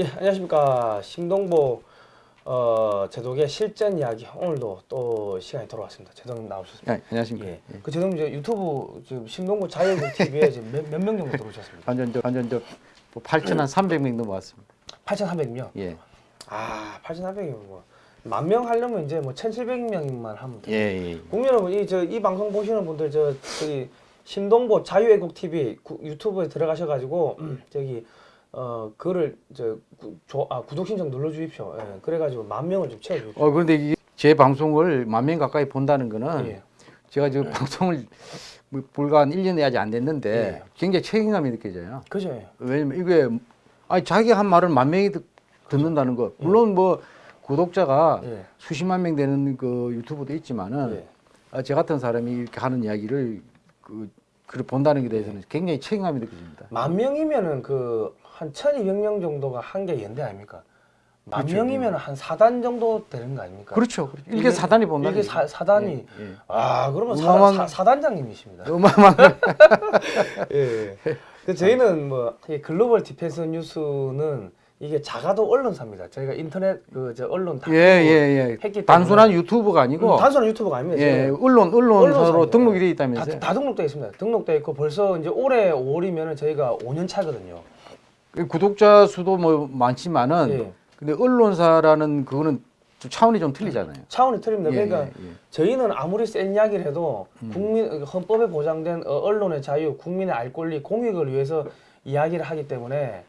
예, 안녕하십니까. 신동보 어, 제독의 실전 이야기 오늘도 또 시간이 돌아왔습니다. 제독님 나오셨습니다. 예, 안녕하십니까. 예. 예. 그 제독님 저 유튜브 지금 신동보 자유국 TV에 지금 몇명 정도 들어오셨습니다. 완전 저 완전 저 8천 한 300명 넘어왔습니다. 8,400명. 예. 아, 8,400이면 뭐만 명 하려면 이제 뭐 1,700명만 하면 예, 돼요. 예. 국민 여러분, 이 저 이 방송 보시는 분들 저 저기 신동보 자유애국 TV 구, 유튜브에 들어가셔 가지고 저기 어 그거를 저 구, 조, 아, 구독 신청 눌러 주십시오. 예. 그래 가지고 만 명을 좀 채워 주십시오. 어 그런데 이게 제 방송을 만 명 가까이 본다는 거는 예. 제가 지금 방송을 뭐 불과 한 1년이 아직 안 됐는데 예. 굉장히 책임감이 느껴져요. 그죠? 예. 왜냐면 이게 아니 자기가 한 말을 만 명이 듣, 듣는다는 거. 물론 뭐 구독자가 예. 수십만 명 되는 그 유튜브도 있지만은 예. 아, 저 같은 사람이 이렇게 하는 이야기를 그 그를 본다는 게 대해서는 굉장히 책임감이 느껴집니다. 만 명이면은 그 한 1,200명 정도가 한 개 연대 아닙니까? 만 그렇죠. 명이면 한 4단 정도 되는 거 아닙니까? 그렇죠. 그렇죠. 이게- 사단이 본다는 이게 사, 거죠. 사단이 예, 예. 아 그러면 어마어마한- 사, 사, 사단장님이십니다. 어마어마한 예. 그 저희는 뭐이 글로벌 디펜스 뉴스는 이게 작아도 언론사입니다. 저희가 인터넷 그 저 언론 다 예, 예, 예. 했기 단순한 때문에. 유튜브가 아니고 음, 단순한 유튜브가 아닙니다. 예, 언론 언론사로. 등록이 돼 다, 있다면서요. 다 등록돼 있습니다. 등록돼 있고 벌써 이제 올해 5월이면은 저희가 5년 차거든요. 그 구독자 수도 뭐 많지만은 예. 근데 언론사라는 그거는 좀 차원이 좀 틀리잖아요. 차원이 틀립니다. 예, 그러니까 예, 예. 저희는 아무리 센 이야기를 해도 국민 헌법에 보장된 어, 언론의 자유, 국민의 알 권리, 공익을 위해서 이야기를 하기 때문에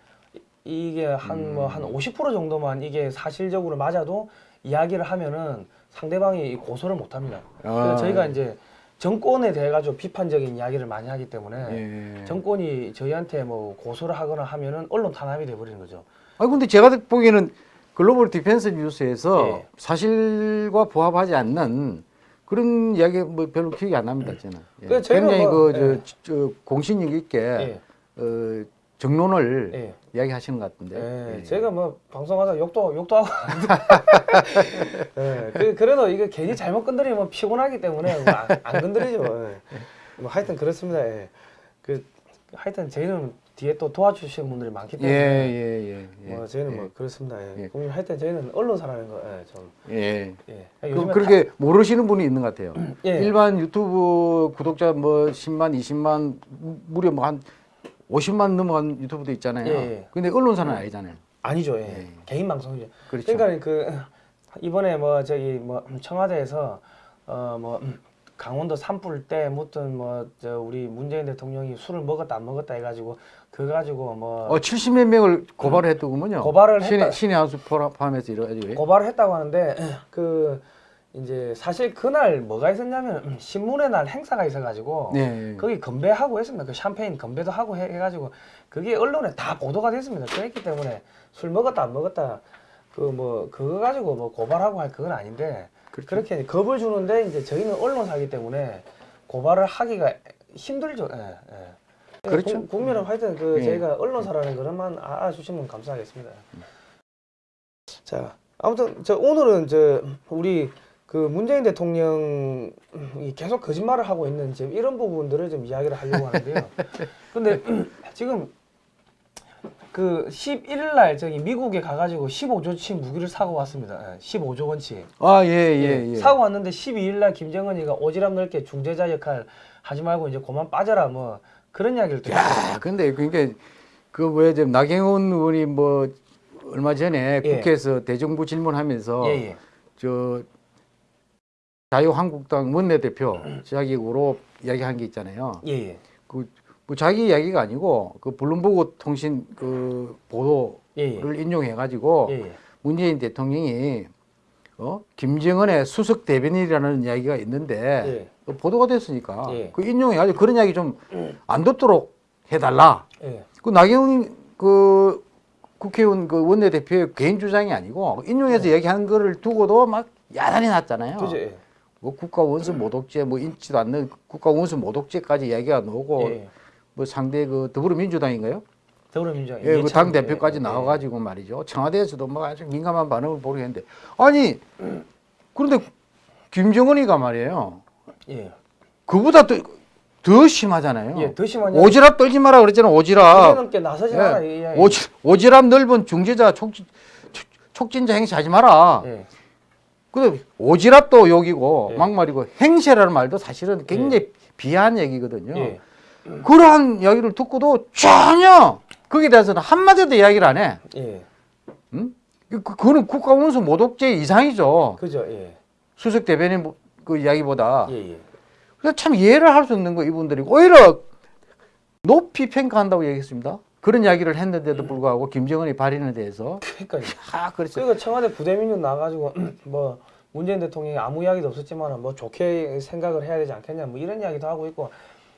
이- 이게 한 뭐 한 50% 정도만 이게 사실적으로 맞아도 이야기를 하면은 상대방이 이 고소를 못 합니다. 그래서 아. 저희가 이제 정권에 대해 가지고 비판적인 이야기를 많이 하기 때문에 예. 정권이 저희한테 뭐 고소를 하거나 하면은 언론 탄압이 돼 버리는 거죠. 아 근데 제가 보기에는 글로벌 디펜스 뉴스에서 예. 사실과 부합하지 않는 그런 이야기 뭐 별로 기억이 안 납니다 저는. 예. 그 저희는 굉장히 뭐, 그 예. 저, 저 공신력 있게 예. 어, 정론을 예. 이야기하시는 것 같은데. 예, 예. 제가 뭐 방송하다 욕도 욕도 하고 예, 그, 그래도 이거 괜히 잘못 건드리면 피곤하기 때문에 뭐 안 안 건드리죠. 예. 뭐 하여튼 그렇습니다. 예. 그 하여튼 저희는 뒤에 또 도와주시는 분들이 많기 예, 때문에 예, 예, 예. 뭐 저희는 예. 뭐 그렇습니다. 예. 예. 하여튼 저희는 언론사라는 거 예, 좀 예. 예. 그, 그렇게 모르시는 분이 있는 것 같아요. 예. 일반 유튜브 구독자 뭐 10만, 20만, 무려 뭐한 50만 넘어간 유튜브도 있잖아요. 예, 예. 근데 언론사는 아니잖아요. 아니죠. 예. 예. 개인 방송이죠. 그렇죠. 그러니까 그 이번에 뭐 저기 뭐 청와대에서 어 뭐 강원도 산불 때 무슨 뭐저 우리 문재인 대통령이 술을 먹었다 안 먹었다 해가지고 그 가지고 뭐 어, 70몇 명을 고발을 했더군요. 고발을 신의, 했다. 신의 한수 포함해서 이래가지고. 고발을 했다고 하는데 그 이제 사실 그날 뭐가 있었냐면 신문의 날 행사가 있어가지고 네. 거기 건배하고 했습니다. 그 샴페인 건배도 하고 해, 가지고 그게 언론에 다 보도가 됐습니다. 그랬기 때문에 술 먹었다 안 먹었다 그 뭐 그거 가지고 뭐 고발하고 할 그건 아닌데 그렇죠. 그렇게 겁을 주는데 이제 저희는 언론사기 때문에 고발을 하기가 힘들죠. 예, 예. 그렇죠. 국- 국민은 하여튼 그 예. 저희가 언론사라는 것만 알아주시면 감사하겠습니다. 자 아무튼 저 오늘은 저 우리 그 문재인 대통령이 계속 거짓말을 하고 있는 지금 이런 부분들을 좀 이야기를 하려고 하는데요. 근데 지금 그 11일 날 저기 미국에 가가지고 15조치 무기를 사고 왔습니다. 예, 15조 원치. 아, 예, 예, 예. 사고 왔는데 12일 날 김정은이가 오지랖 넓게 중재자 역할 하지 말고 이제 그만 빠져라 뭐 그런 이야기를 또 했어요. 야, 근데 그러니까 그 뭐야 지금 나경원 의원이 뭐 얼마 전에 예. 국회에서 대정부 질문하면서 예, 예. 저 자유한국당 원내대표 자격으로 이야기한 게 있잖아요. 예, 예. 그 뭐 자기 이야기가 아니고 그 블룸버그 통신 그 보도를 예, 예. 인용해 가지고 예, 예. 문재인 대통령이 어 김정은의 수석 대변인이라는 이야기가 있는데 그 보도가 됐으니까 예. 그 인용해 가지고 그런 이야기 좀 안 듣도록 해달라. 예. 그 나경원 그 국회의원 그 원내대표의 개인 주장이 아니고 인용해서 이야기하는 거를 두고도 막 야단이 났잖아요. 그죠? 예. 뭐 국가 원수 모독죄 뭐 인지도 않는 국가 원수 모독죄까지 이야기가 나오고 예. 뭐 상대 그 더불어민주당인가요? 더불어민주당 예, 그 이해찬 당 대표까지 예, 나와가지고 말이죠. 청와대에서도 뭐 아주 민감한 반응을 보이겠는데 아니 그런데 김정은이가 말이에요. 예. 그보다 또더 심하잖아요. 예, 더 심하냐? 오지랖 떨지 마라 그랬잖아. 오지랖. 넘게 나서지 예. 마라. 이 이야기. 오지, 오지랖 넓은 중재자 촉진, 촉- 촉진자 행세 하지 마라. 예. 그 오지랖도 욕이고 예. 막말이고 행세라는 말도 사실은 굉장히 비하한 얘기거든요. 예. 그러한 이야기를 듣고도 전혀 거기에 대해서는 한마디도 이야기를 안 해. 예. 음? 그, 그거는 국가원수 모독죄 이상이죠. 그죠. 예. 수석 대변인 뭐- 그 이야기보다. 예, 예. 그래서 참 이해를 할 수 없는 거 이분들이 오히려 높이 평가한다고 얘기했습니다. 그런 이야기를 했는데도 불구하고 김정은이 발인에 대해서 그러니까 아 그렇죠. 그리고 청와대 부대민주 나가지고 뭐 문재인 대통령이 아무 이야기도 없었지만 뭐 좋게 생각을 해야 되지 않겠냐 뭐 이런 이야기도 하고 있고.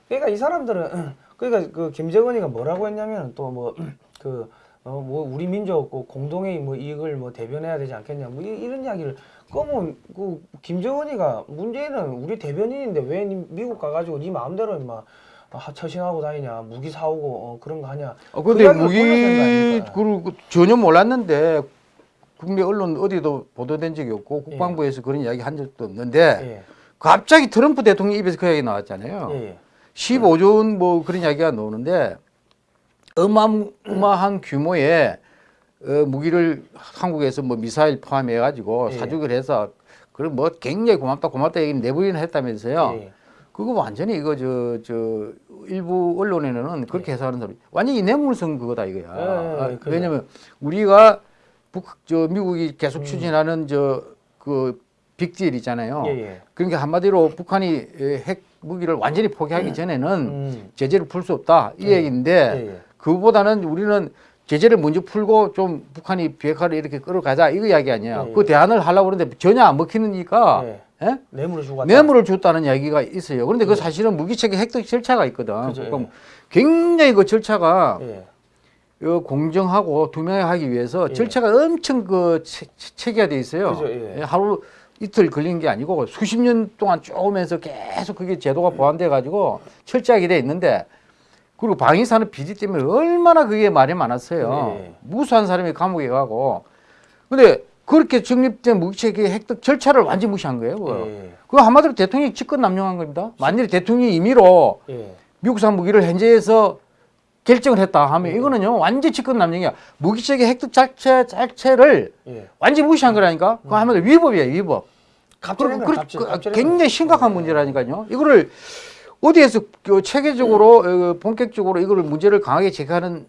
그러니까 이 사람들은 그러니까 그 김정은이가 뭐라고 했냐면 또 뭐 그 어 뭐 우리 민족 그 공동의 뭐 이익을 뭐 대변해야 되지 않겠냐 뭐 이, 런 이야기를 그러면 그 김정은이가 문재인은 우리 대변인인데 왜니 미국 가가지고 네 마음대로 아, 처신하고 다니냐 무기 사오고 어, 그런 거 하냐 어, 그 근데 무기? 그걸 전혀 몰랐는데 국내 언론 어디도 보도된 적이 없고 국방부에서 그런 이야기 한 적도 없는데 예. 갑자기 트럼프 대통령 입에서 그 이야기 나왔잖아요. 예, 예. 15조 원 뭐 그런 이야기가 나오는데 어마어마한 규모의 어, 무기를 한국에서 뭐 미사일 포함해 가지고 예. 사주기를 해서 그럼 뭐 굉장히 고맙다 고맙다 얘기 내부인을 했다면서요. 예, 예. 그거 완전히 이거 저 저 일부 언론에는 그렇게 예. 해석하는 사람 완전히 내물성 그거다 이거야. 예, 예, 아, 그죠. 왜냐면 우리가 북 저 미국이 계속 음. 추진하는 저그 빅딜 있잖아요. 예, 예. 그러니까 한마디로 북한이 에, 핵 무기를 완전히 포기하기 전에는 음. 제재를 풀 수 없다 이 예. 얘기인데 예, 예. 그보다는 우리는 제재를 먼저 풀고 좀 북한이 비핵화를 이렇게 끌어가자 이거 이야기 아니야. 예, 그 예. 대안을 하려고 그러는데 전혀 안 먹히니까 예. 예? 뇌물을 주고 갔다. 뇌물을 줬다는 이야기가 있어요. 그런데 그 사실은 무기체계 획득 절차가 있거든. 예. 그죠, 예. 그럼 굉장히 그 절차가 예. 어, 공정하고 투명하기 위해서 예. 절차가 엄청 그 체, 체계화돼 있어요. 그죠, 예. 하루 이틀 걸린 게 아니고 수십 년 동안 쭉 오면서 계속 그게 제도가 보완돼 가지고 철저하게 돼 있는데 그리고 방위산업 비리 때문에 얼마나 그게 말이 많았어요. 예. 무수한 사람이 감옥에 가고 근데 그렇게 정립된 무기체계 획득 절차를 완전히 무시한 거예요. 그거. 예. 그거 한마디로 대통령이 직권 남용한 겁니다. 만일 대통령이 임의로 예. 미국산 무기를 현재에서 결정을 했다 하면 예. 이거는요 완전 직권 남용이야. 무기체계 획득 자체 자체를 예. 완전 히 무시한 거라니까. 그거 하면 위법이에요, 위법. 갑질한 그, 그, 갑질. 그, 갑질한 굉장히. 심각한 예. 문제라니까요. 이거를 어디에서 그 체계적으로 어, 본격적으로 이거를 문제를 강하게 제기하는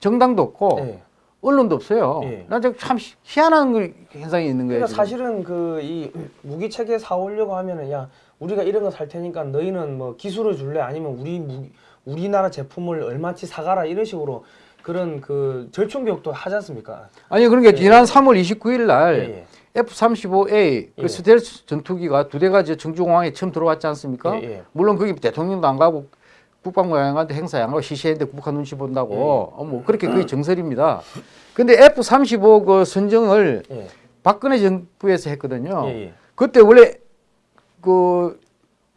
정당도 없고 예. 언론도 없어요. 예. 나참 희한한 그 현상이 있는 거예요. 그러니까 지금. 사실은 그 이 무기 체계 사오려고 하면은 야 우리가 이런 거 살 테니까 너희는 뭐 기술을 줄래 아니면 우리 무 우리나라 제품을 얼마치 사가라 이런 식으로 그런 그 절충 교육도 하지 않습니까? 아니 그러니까 지난 3월 29일 날 예. F-35A 예. 그 스텔스 전투기가 두 대가 이제 청주공항에 처음 들어왔지 않습니까? 예, 예. 물론 거기 대통령도 안 가고 국방부 장관도 행사에 안 가고 시시했는데 북한 눈치 본다고 예. 어, 뭐 그렇게 그게 정설입니다. 근데 F-35 그 선정을 예. 박근혜 정부에서 했거든요. 예, 예. 그때 원래 그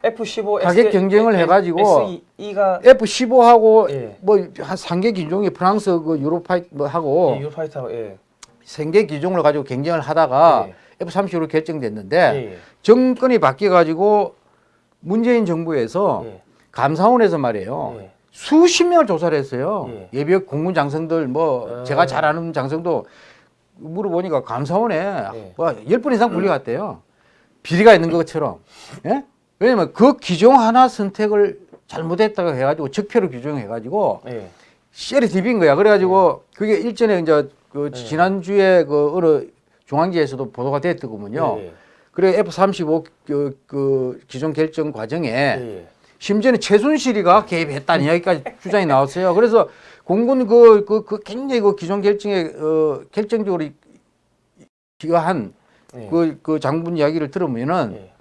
F15 가격 경쟁을 해가지고 SE가 F-15하고 예. 뭐한 3개 기종이 프랑스 그 유로파이 뭐 하고 예, 유로파이터 예. 생계 기종을 가지고 경쟁을 하다가 예. F-35로 결정됐는데. 정권이 바뀌어 가지고 문재인 정부에서 예. 감사원에서 말이에요. 예. 수십 명을 조사를 했어요. 예. 예. 비 공군 장성들 뭐 어. 제가 잘 아는 장성도 물어보니까 감사원에 예. 뭐열번 이상 불려갔대요. 비리가 있는 것처럼. 예? 왜냐면 그 기종 하나 선택을 잘못했다고 해가지고 적폐로 규정해가지고 예. 셀이 디빈 거야. 그래가지고 그게 일전에 이제 그 예. 지난주에 그 어느 중앙지에서도 보도가 됐더군요. 예, 예. 그래 F-35 그, 그 기종 결정 과정에 예, 예. 심지어는 최순실이가 개입했다는 이야기까지 주장이 나왔어요. 그래서 공군 그, 그, 그 굉장히 그 기종 결정에 어, 결정적으로 이- 기여한 예. 그, 그 장군 이야기를 들으면은 예.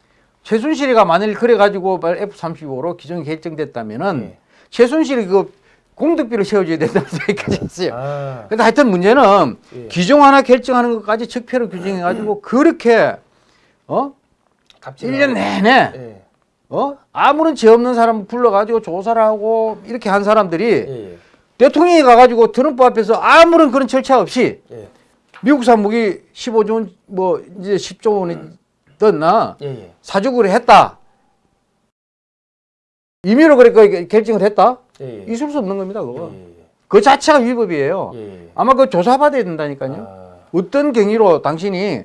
최순실이가 만일 그래가지고 F-35로 기종이 결정됐다면은 예. 최순실이 그 공덕비를 세워줘야 된다는 얘기까지 했어요. 아. 근데 하여튼 문제는 예. 기종 하나 결정하는 것까지 적폐로 규정해가지고 그렇게 어? 갑질. 1년 내내 예. 어? 아무런 죄 없는 사람 불러가지고 조사를 하고 이렇게 한 사람들이 예. 예. 대통령이 가가지고 트럼프 앞에서 아무런 그런 절차 없이 예. 미국산 무기 15조 원, 뭐 이제 10조 원이 떴나 예. 예. 사주기로 했다. 임의로 그렇게 결정을 했다? 예, 예. 있을 수 없는 겁니다. 그거. 그 자체가 위법이에요. 아마 그 조사받아야 된다니까요. 아, 어떤 경위로 당신이.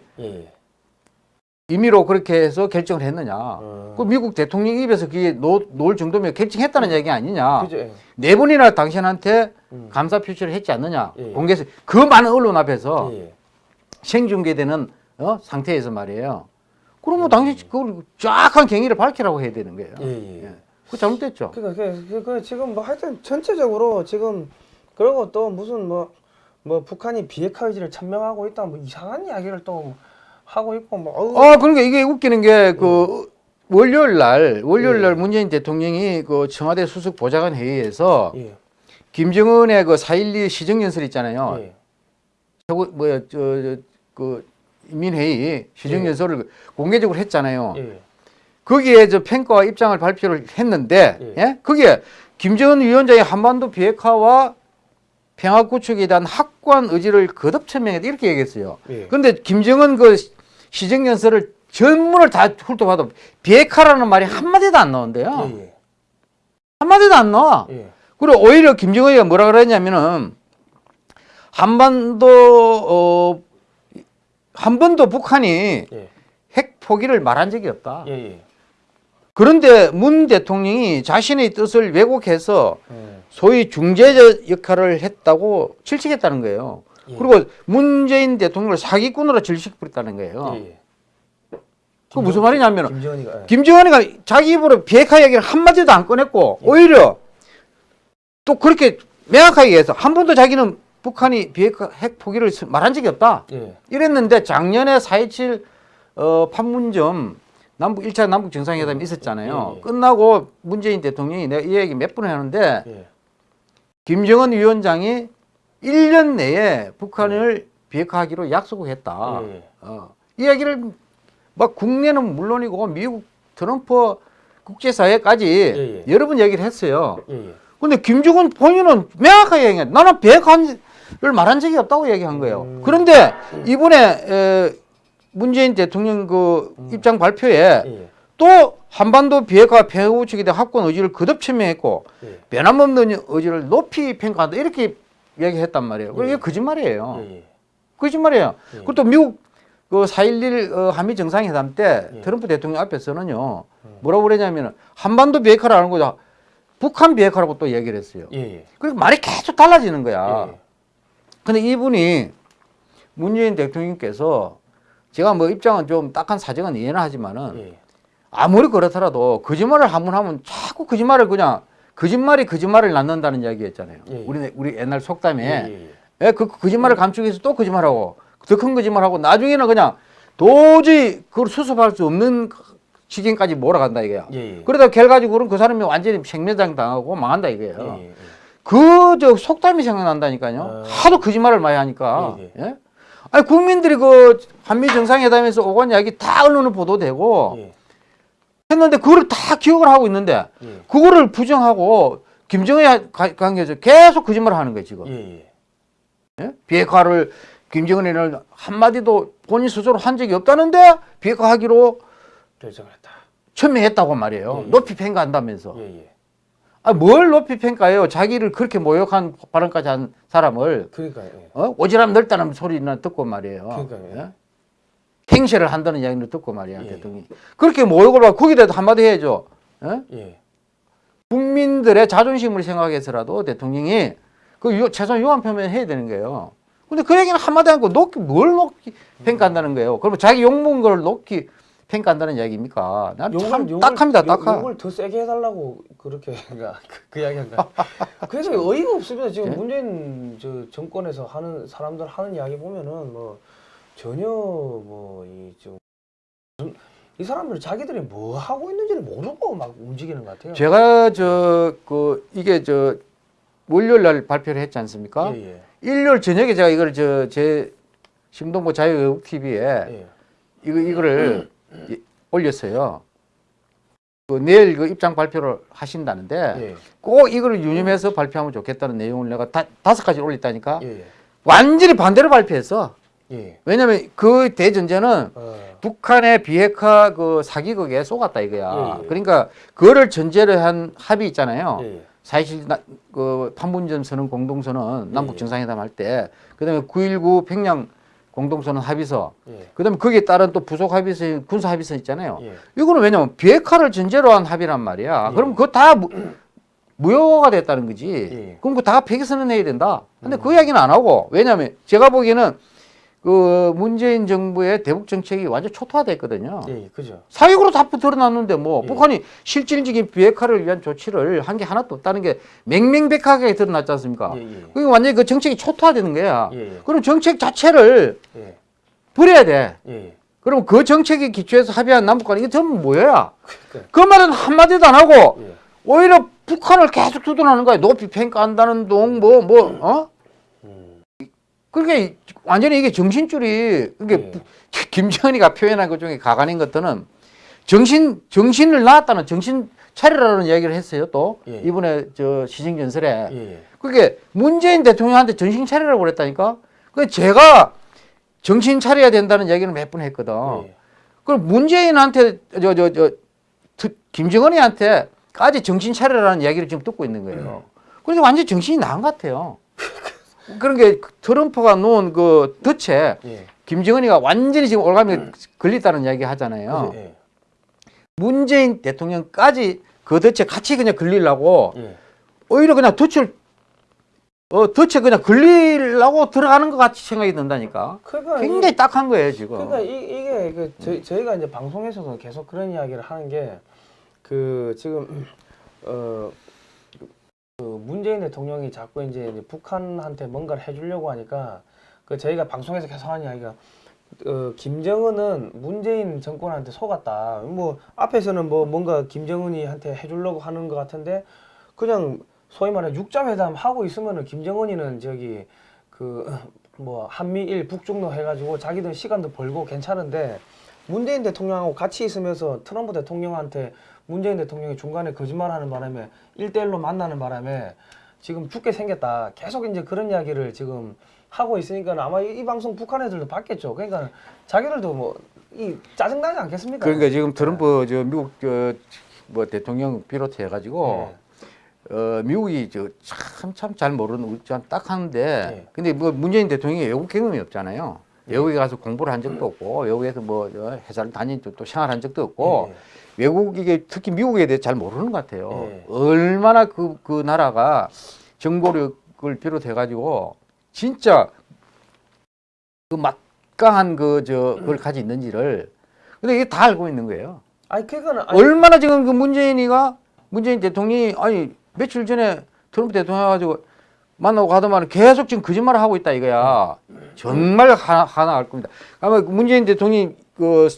임의로 그렇게 해서 결정을 했느냐. 어. 그 미국 대통령 입에서 그게 놓, 놓을 정도면 결정했다는 얘기 아니냐. 그죠? 예. 네 번이나 당신한테 음. 감사 표시를 했지 않느냐. 예. 공개해서 그 많은 언론 앞에서 예, 예. 생중계되는 어? 상태에서 말이에요. 그러면 음. 당신 그걸 정확한 경위를 밝히라고 해야 되는 거예요. 예, 예. 예. 그거 잘못됐죠. 그러니까 그, 그, 그 지금 뭐 하여튼 전체적으로 지금 그리고 또 무슨 뭐 뭐 북한이 비핵화 의지를 천명하고 있다 뭐 이상한 이야기를 또 하고 있고 뭐 어우, 아, 그러니까 이게 웃기는 게그 월요일 날 월요일 날 예. 문재인 대통령이 그 청와대 수석 보좌관 회의에서 예, 김정은의 그 4.12 시정연설 있잖아요. 예, 저거 뭐야 저그 인민회의 시정연설을 공개적으로 했잖아요. 예, 거기에 저 평가와 입장을 발표를 했는데 예. 예? 거기에 김정은 위원장이 한반도 비핵화와 평화 구축에 대한 확고한 의지를 거듭 천명했다 이렇게 얘기했어요. 예. 근데 김정은 그 시정연설을 전문을 다 훑어봐도 비핵화라는 말이 한마디도 안 나온대요. 예, 한마디도 안 나와. 예, 예, 그리고 오히려 김정은이가 뭐라 그랬냐면은 한반도 어, 한 번도 북한이 예, 핵 포기를 말한 적이 없다. 예, 예. 그런데 문 대통령이 자신의 뜻을 왜곡해서 예. 소위 중재자 역할을 했다고 질책했다는 거예요. 예. 그리고 문재인 대통령을 사기꾼으로 질식했다는 거예요. 그 무슨 말이냐면 은 김정은이가 예. 김정은이가 자기 입으로 비핵화 얘기를 한마디도 안 꺼냈고 오히려 또 그렇게 명확하게 해서 한 번도 자기는 북한이 비핵화 핵 포기를 말한 적이 없다. 예, 이랬는데 작년에 4.27 어, 판문점 남북 1차 남북 정상회담이 있었잖아요. 예, 예. 끝나고 문재인 대통령이 내가 이 얘기 몇 번을 하는데 예, 김정은 위원장이 1년 내에 북한을 비핵화하기로 약속을 했다. 예. 어, 이 얘기를 막 국내는 물론이고 미국 트럼프 국제사회까지 예, 예. 여러 번 얘기를 했어요. 근데 김정은 본인은 명확하게 얘기해. 나는 비핵화를 말한 적이 없다고 얘기한 거예요. 음. 그런데 이번에 에, 문재인 대통령 그 입장 발표에 예, 예. 또 한반도 비핵화 측에 대한 확고한 의지를 거듭 천명했고 예. 변함없는 의지를 높이 평가한다 이렇게 얘기했단 말이에요. 그게 예. 거짓말이에요. 예, 예. 거짓말이에요. 예. 그리고 또 미국 그4.11 어, 한미 정상회담 때 예. 트럼프 대통령 앞에서는요 뭐라고 그러냐면 한반도 비핵화라는 거죠. 북한 비핵화라고 또 얘기를 했어요. 예, 예. 그래서 말이 계속 달라지는 거야. 예, 예. 근데 이분이 문재인 대통령께서 제가 뭐 입장은 좀 딱한 사정은 이해는 하지만은 예. 아무리 그렇더라도 거짓말을 한 번 하면 자꾸 거짓말을 그냥 거짓말이 거짓말을 낳는다는 이야기였잖아요. 예, 예. 우리 우리 옛날 속담에 예, 예, 예. 예, 그 거짓말을 감추기 위해서 또 거짓말하고 더 큰 거짓말하고 나중에는 그냥 도저히 그걸 수습할 수 없는 지경까지 몰아간다 이거야. 그러다 결과적으로는 그 사람이 완전히 생매장 당하고 망한다 이거예요. 그 저 속담이 생각난다니까요. 어. 하도 거짓말을 많이 하니까. 아니 국민들이 그 한미 정상회담에서 오간 이야기 다 언론에 보도되고 예, 했는데 그거를 다 기억을 하고 있는데 예. 그거를 부정하고 김정은에 가- 관계해서 계속 거짓말을 하는 거예요 지금. 예, 예. 예? 비핵화를 김정은이는 한마디도 본인 스스로 한 적이 없다는데 비핵화하기로 결정을 했다. 천명했다고 말이에요. 예, 예. 높이 평가한다면서. 아, 뭘 높이 평가해요? 자기를 그렇게 모욕한 발언까지 한 사람을 그러니까 예. 어? 오지랖 넓다는 소리는 듣고 말이에요. 그러니까요. 예? 행세를 한다는 이야기를 듣고 말이야 예. 대통령이. 그렇게 모욕을 받고 거기다 한마디 해야죠. 예? 예. 국민들의 자존심을 생각해서라도 대통령이 그 유, 최소한 유한 표명을 해야 되는 거예요. 근데 그 얘기는 한마디 하고 높이 뭘 높이 평가한다는 거예요. 그러면 자기 욕먹은 걸 높이 평가한다는 이야기입니까? 난참 딱합니다, 딱하. 욕을 더 세게 해달라고 그렇게 그, 그 이야기한가. 그래서 어이가 없습니다. 지금 예? 문재인 저 정권에서 하는 사람들 하는 이야기 보면은 뭐 전혀 뭐 이좀이 사람들 자기들이 뭐 하고 있는지를 모르고 막 움직이는 것 같아요. 제가 저 그 이게 저 월요일 날 발표를 했지 않습니까? 예, 예. 일요일 저녁에 제가 이걸 저 제 심동보 자유외국 TV에 예. 이거 이거를 이- 올렸어요. 그 내일 그 입장 발표를 하신다는데 예. 꼭 이거를 유념해서 발표하면 좋겠다는 내용을 내가 다, 다섯 가지 올렸다니까 예. 완전히 반대로 발표했어. 예. 왜냐면 그 대전제는 어. 북한의 비핵화 그 사기극에 속았다 이거야. 예, 예. 그러니까 그거를 전제로 한 합의 있잖아요. 예, 예. 사실 나, 그 판문점 선언 공동선언 남북 예. 정상회담 할 때 그다음에 9.19 평양 공동선언 합의서 예. 그다음에 거기에 따른 또 부속 합의서 군사 합의서 있잖아요. 예. 이거는 왜냐면 비핵화를 전제로 한 합의란 말이야. 예. 그럼 그거 다 무, 무효가 됐다는 거지. 예. 그럼 그거 다 폐기 선언해야 된다. 근데 그 이야기는 안 하고 왜냐면 제가 보기에는 그 문재인 정부의 대북 정책이 완전 초토화됐거든요. 예, 예, 그죠. 사익으로 다 드러났는데 뭐 예. 북한이 실질적인 비핵화를 위한 조치를 한 게 하나도 없다는 게 맹맹백하게 드러났지 않습니까? 예, 예. 그게 완전히 그 정책이 초토화되는 거야. 예, 예. 그럼 정책 자체를 예. 버려야 돼. 예. 그럼 그 정책에 기초해서 합의한 남북 간 이게 전부 뭐야? 그러니까, 그 말은 한마디도 안 하고 예. 오히려 북한을 계속 두둔하는 거야. 높이 평가한다는 동, 뭐, 뭐, 어? 음. 그러니까 완전히 이게 정신줄이, 이게 예. 김정은이가 표현한 것 중에 가관인 것들은 정신, 정신을 낳았다는 정신 차리라는 이야기를 했어요. 또 예. 이번에 저 시정전설에. 예. 예. 그게 문재인 대통령한테 정신 차리라고 그랬다니까. 그 제가 정신 차려야 된다는 얘기를 몇 번 했거든. 예. 그럼 문재인한테 저 저 저 김정은이한테까지 정신 차려라는 이야기를 지금 듣고 있는 거예요. 그러니까 완전 히 정신이 나간 것 같아요. 그런 게 트럼프가 놓은 그 덫에 예. 김정은이가 완전히 지금 올가미 걸렸다는 이야기 하잖아요. 예. 문재인 대통령까지 그 덫에 같이 그냥 걸리려고 예. 오히려 그냥 덫을 어 덫에 그냥 걸리려고 들어가는 것 같이 생각이 든다니까. 그러니까 굉장히 딱한 거예요 지금. 그러니까 이, 이게 그 저희, 저희가 이제 방송에서도 계속 그런 이야기를 하는 게 그 지금 어. 그 문재인 대통령이 자꾸 이제 북한한테 뭔가를 해주려고 하니까 그 저희가 방송에서 계속 하는 이야기가 어, 김정은은 문재인 정권한테 속았다. 뭐 앞에서는 뭐 뭔가 김정은이한테 해주려고 하는 것 같은데 그냥 소위 말해 육자회담 하고 있으면은 김정은이는 저기 그 뭐 한미일 북중로 해가지고 자기들 시간도 벌고 괜찮은데 문재인 대통령하고 같이 있으면서 트럼프 대통령한테 문재인 대통령이 중간에 거짓말하는 바람에 일대일로 만나는 바람에 지금 죽게 생겼다. 계속 이제 그런 이야기를 지금 하고 있으니까 아마 이, 이 방송 북한 애들도 봤겠죠. 그러니까 자기들도 뭐 이 짜증나지 않겠습니까? 그러니까 지금 트럼프 저 미국 저 뭐 대통령 비롯해 가지고 예. 어 미국이 저 참 참 잘 모르는 참 딱하는데 예. 근데 뭐 문재인 대통령이 외국 경험이 없잖아요. 외국에 가서 공부를 한 적도 없고 외국에서 뭐저 회사를 다닌 적도 생활한 적도 없고 예. 외국 이게 특히 미국에 대해 잘 모르는 것 같아요. 예. 얼마나 그 그 나라가 정보력을 비롯해 가지고 진짜 그 막강한 그 저 그걸 가지고 있는지를 근데 이게 다 알고 있는 거예요. 아니 그거는 아니, 얼마나 지금 그 문재인이가 문재인 대통령이 아니 며칠 전에 트럼프 대통령 가지고 만나고 가더만 계속 지금 거짓말을 하고 있다 이거야. 정말 하나 하나 알 겁니다. 아마 그 문재인 대통령이 그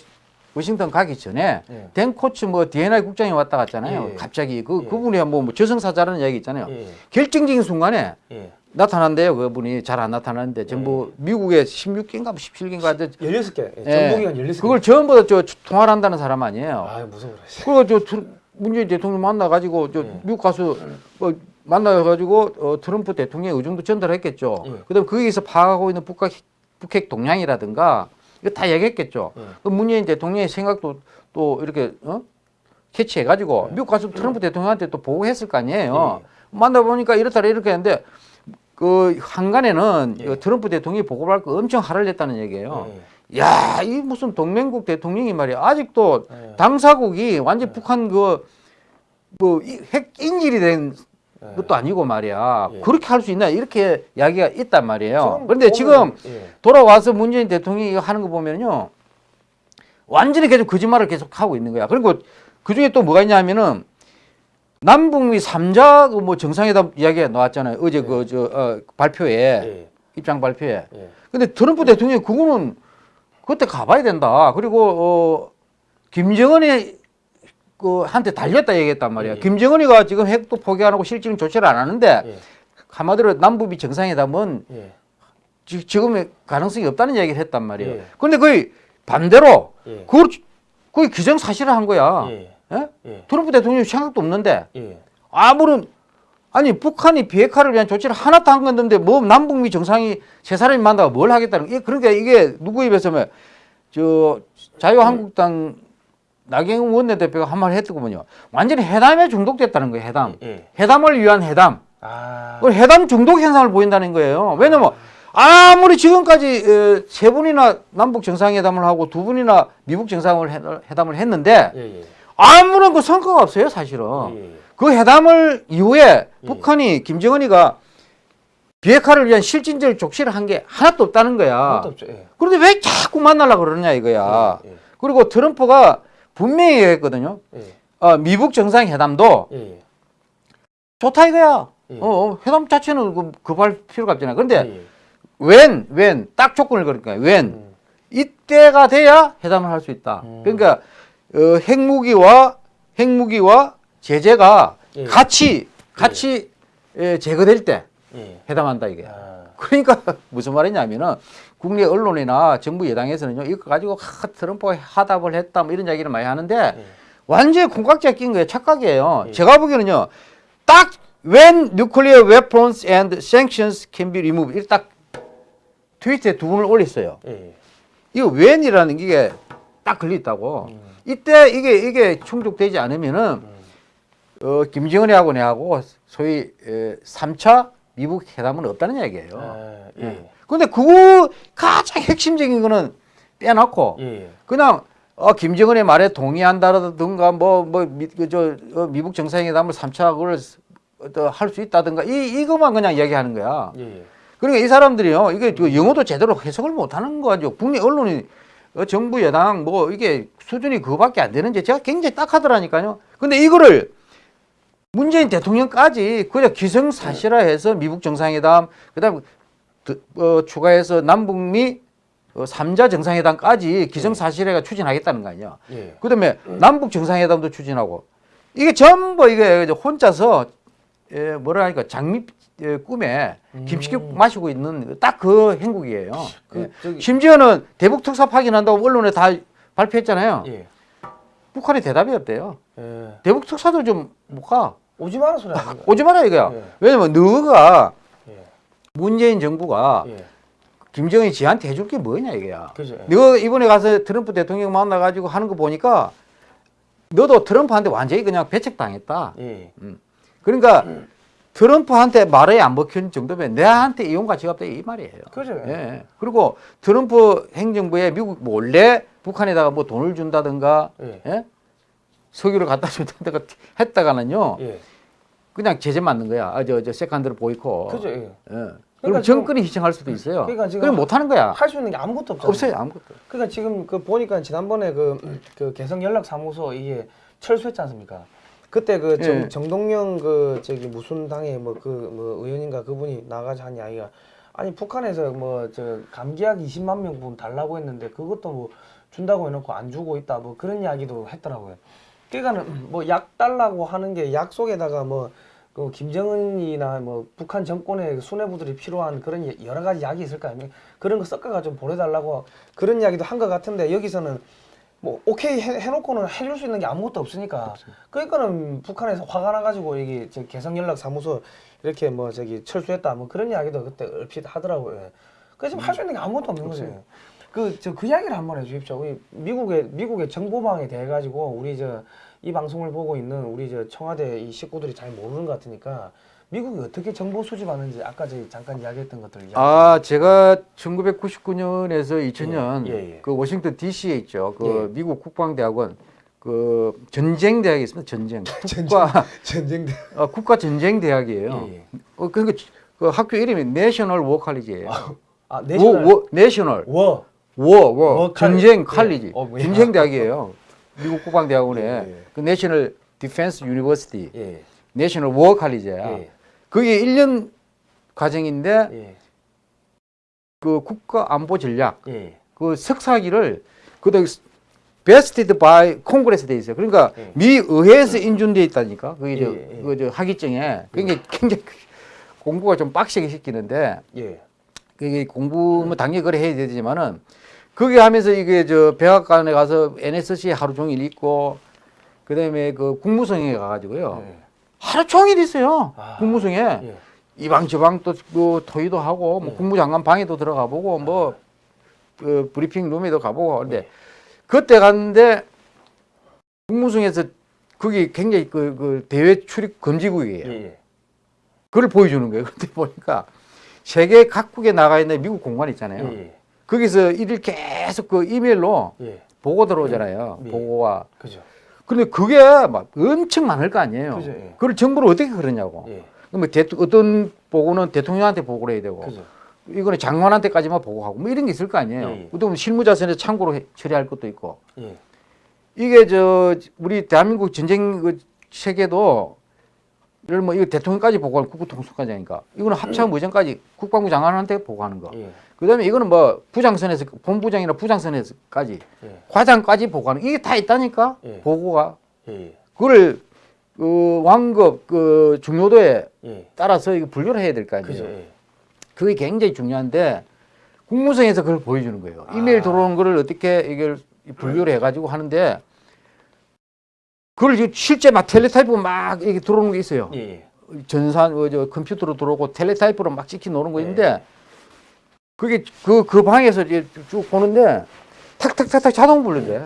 워싱턴 가기 전에 예. 댄 코츠 뭐 D&I 국장이 왔다 갔잖아요. 예. 갑자기 그 예. 그분이 뭐, 뭐 저승사자라는 이야기 있잖아요. 예. 결정적인 순간에 예. 나타난대요. 그분이 잘 안 나타나는데 전부 미국의 16개인가 17개인가 16개. 예. 정보기관 16개. 그걸 전부 다저 통화를 한다는 사람 아니에요. 아 무서워라. 그리고 저 트- 문재인 대통령 만나 가지고 저 예. 미국 가서 뭐 만나 가지고 어, 트럼프 대통령의 의중도 전달했겠죠. 예. 그다음 거기서 파악하고 있는 북핵, 북핵 동향이라든가 이거 다 얘기했겠죠. 예. 그 문재인 대통령의 생각도 또 이렇게 어? 캐치해가지고 예. 미국 가서 트럼프 대통령한테 또 보고했을 거 아니에요. 만나보니까 이렇다 이렇게 했는데 그 한간에는 예. 그 트럼프 대통령이 보고할 거 엄청 화를 냈다는 얘기예요. 예. 야, 이 무슨 동맹국 대통령이 말이야. 아직도 예. 당사국이 완전 북한 그, 뭐, 이- 핵 인질이 된 예. 것도 아니고 말이야. 예. 그렇게 할 수 있나? 이렇게 이야기가 있단 말이에요. 그런데 지금 예. 돌아와서 문재인 대통령이 이거 하는 거 보면요. 완전히 계속 거짓말을 계속 하고 있는 거야. 그리고 그 중에 또 뭐가 있냐면은 남북미 삼자그뭐 정상회담 이야기가 나왔잖아요. 어제 그, 저, 어, 발표에, 예. 입장 발표에. 예. 근데 트럼프 대통령이 그거는 그때 가봐야 된다. 그리고 어 김정은이 그 한테 달렸다 얘기했단 말이야. 예. 김정은이가 지금 핵도 포기 안 하고 실질은 조치를 안 하는데 예. 한마디로 남북이 정상회담은 예. 지- 지금의 가능성이 없다는 얘기를 했단 말이에요. 예. 그런데 거의 반대로 예. 그걸 거의 기정사실을 한 거야. 예. 예? 예. 트럼프 대통령이 생각도 없는데 예. 아무런 아니 북한이 비핵화를 위한 조치를 하나도 안 건데 뭐 남북미 정상이 세 사람이 만나고 뭘 하겠다는 게 그러니까 이게 누구 입에서 면저 자유한국당 나경원 원내대표가 한 말 했더군요. 완전히 회담에 중독됐다는 거예요. 회담. 예. 회담을 위한 회담. 아. 그 회담 중독 현상을 보인다는 거예요. 왜냐면 아무리 지금까지 어, 세 분이나 남북 정상회담을 하고 두 분이나 미국 정상회담을 했는데 예, 예. 아무런 그 성과가 없어요, 사실은. 예, 예. 그 회담을 이후에 예. 북한이 김정은이가 비핵화를 위한 실질적 족시를 한게 하나도 없다는 거야. 예. 그런데 왜 자꾸 만나려고 그러냐 이거야. 예, 예. 그리고 트럼프가 분명히 얘기했거든요. 예. 어, 미북 정상회담도 예. 예. 좋다 이거야. 예. 어, 어, 회담 자체는 그, 급할 필요가 없잖아. 그런데 예, 예. 웬, 웬, 딱 조건을 걸으니까 웬, 음. 이때가 돼야 회담을 할 수 있다. 음. 그러니까 어, 핵무기와 핵무기와 제재가 예. 같이 같이 예, 제거될 때 예. 회담한다 이게. 아. 그러니까 무슨 말이냐면은 국내 언론이나 정부 여당에서는요 이거 가지고 하, 트럼프가 하답을 했다 뭐 이런 이야기를 많이 하는데 예. 완전히 콩깍지가 낀 거예요. 착각이에요. 예. 제가 보기에는요 딱 when nuclear weapons and sanctions can be removed 이렇게 딱 트위터에 두 분을 올렸어요. 예. 이거 when이라는 게 딱 걸려있다고. 음. 이때 이게 이게 충족되지 않으면은 음. 어, 김정은이하고 내하고 소위 에, 3차 미국 회담은 없다는 얘기예요. 아, 예. 근데 그거 가장 핵심적인 거는 빼놓고 예. 그냥 어, 김정은의 말에 동의한다라든가 뭐 뭐저 어, 미국 정상회담을 3차 그걸 할수 있다든가 이 이것만 그냥 이야기하는 거야. 예. 그러니까 이 사람들이요 이게 그 영어도 제대로 해석을 못 하는 거죠. 국내 언론이 어, 정부 여당 뭐 이게 수준이 그거밖에 안 되는지 제가 굉장히 딱하더라니까요. 근데 이거를 문재인 대통령까지 그냥 기성사실화해서 미국 정상회담 그다음 드- 어, 추가해서 남북미 어, 3자 정상회담까지 기성사실화가 추진하겠다는 거 아니야. 예. 그다음에 남북 정상회담도 추진하고 이게 전부 이게 혼자서 예, 뭐라 하니까 장미 예, 꿈에 김치국 마시고 있는 딱 그 행국이에요. 그 예. 저기 심지어는 대북 특사 파견한다고 언론에 다 발표했잖아요. 예. 북한이 대답이 없대요. 예. 대북 특사도 좀 못 가. 오지 마라 소리 아닙니까? 오지 마라 이거야. 예. 왜냐면 너가 예. 문재인 정부가 예. 김정은이 지한테 해줄 게 뭐냐 이거야. 그죠. 예. 너 이번에 가서 트럼프 대통령 만나가지고 하는 거 보니까 너도 트럼프한테 완전히 그냥 배척당했다. 예. 그러니까 트럼프한테 말에 안 먹힌 정도면 내한테 이용 가치가 없다 이 말이에요. 그죠. 예. 그리고 트럼프 행정부에 미국 몰래 북한에다가 뭐 돈을 준다든가 예. 예? 석유를 갖다 준다든가 했다가는요 예. 그냥 제재 맞는 거야. 아, 저, 저 secondary boycott. 그죠. 예. 예. 그러니까 그럼 정권이 희생할 수도 있어요. 그러니까 지금 그럼 못 하는 거야. 할 수 있는 게 아무것도 없잖아요. 없어요 아무것도. 그러니까 지금 그 보니까 지난번에 그, 그 개성 연락 사무소 이게 철수했지 않습니까? 그때 그 정, 예. 정동영 그 저기 무슨 당의 뭐그 뭐 의원인가 그분이 나가서 한 이야기가 아니 북한에서 뭐 저 감기약 20만 명분 달라고 했는데 그것도 뭐 준다고 해놓고 안 주고 있다 뭐 그런 이야기도 했더라고요. 그러니까는 뭐 약 달라고 하는 게 약 속에다가 뭐 그 김정은이나 뭐 북한 정권의 수뇌부들이 필요한 그런 여- 여러 가지 약이 있을 거 아닙니까? 그런 거 섞어가 좀 보내달라고 그런 이야기도 한 것 같은데 여기서는 뭐 오케이 해, 해놓고는 해줄 수 있는 게 아무것도 없으니까 그러니까는 북한에서 화가 나가지고 이게 저 개성연락사무소 이렇게 뭐 저기 철수했다 뭐 그런 이야기도 그때 얼핏 하더라고요. 그래서 지금 할수 있는 게 아무것도 없는 거죠. 그 저 그 이야기를 한번 해주십시오. 우리 미국의 미국의 정보망에 대해 가지고 우리 저 이 방송을 보고 있는 우리 저 청와대 이 식구들이 잘 모르는 것 같으니까 미국이 어떻게 정보 수집하는지 아까 저희 잠깐 이야기했던 것들. 아 제가 1999년에서 2000년 예, 예, 예. 그 워싱턴 D.C.에 있죠. 그 예. 미국 국방대학원 그 전쟁 대학이 있습니다. 전쟁 국가 전쟁 때. 어, 국가 전쟁 대학이에요. 예, 예. 어 그러니까 그 학교 이름이 내셔널 워 칼리지예요. 아 War, National War, National War. War, war, war 전쟁 예. 칼리지. 어, 뭐야. 전쟁 대학이에요. 미국 국방대학원에 예, 예. 그 National Defense University, 예. 내셔널 워 칼리지야. 예. 그게 1년 과정인데 예. 그 국가 안보 전략 예. 그 석사기를 그다 vested by Congress 돼 있어요. 그러니까 예. 미 의회에서 인준돼 있다니까. 그게 저, 예, 예. 그 저 학위증에 그게 굉장히 공부가 좀 빡세게 시키는데 예. 그게 공부 뭐 당연히 그래 해야 되지만은 그게 하면서 이게 저 백악관에 가서 NSC 하루 종일 있고 그다음에 그 국무성에 가가지고요 예. 하루 종일 있어요 아. 국무성에 예. 이방 저방 또 그 토의도 하고 뭐 예. 국무장관 방에도 들어가 보고 뭐 그 브리핑 룸에도 가보고 근데 그때 갔는데 국무성에서 거기 굉장히 그, 그 대외 출입 금지국이에요. 예, 예. 그걸 보여주는 거예요. 근데 보니까 세계 각국에 나가 있는 미국 공관 있잖아요. 예, 거기서 일일 계속 그 이메일로 예. 예. 보고 들어오잖아요. 예. 보고와. 그죠. 근데 그게 막 엄청 많을 거 아니에요. 그죠, 예. 그걸 정보를 어떻게 그러냐고. 예. 그럼 대, 어떤 보고는 대통령한테 보고를 해야 되고 그죠. 이거는 장관한테까지만 보고하고 뭐 이런 게 있을 거 아니에요. 예, 예. 또 실무자선에 참고로 해- 처리할 것도 있고. 예. 이게 저 우리 대한민국 전쟁 그 체계도 예를 뭐 이거 대통령까지 보고하는 국부통수과장이니까 이거는 합참 의장까지 국방부 장관한테 보고하는 거. 예. 그다음에 이거는 뭐 부장선에서 본부장이나 부장선에서까지 예. 과장까지 보고하는 이게 다 있다니까 예. 보고가 예. 그걸 그 왕급 그 중요도에 예. 따라서 이거 분류를 해야 될 거 아니에요. 그죠. 예. 그게 굉장히 중요한데 국무성에서 그걸 보여주는 거예요. 이메일 아. 들어오는 거를 어떻게 이걸 분류를 해가지고 하는데 그걸 이제 실제 막 텔레타이프 막 이렇게 들어오는 게 있어요. 예. 예. 전산 어, 저 컴퓨터로 들어오고 텔레타이프로 막 찍히 놓는 거 네. 있는데 그게 그그 방에서 이제 쭉 보는데 탁탁탁탁 자동 분류돼.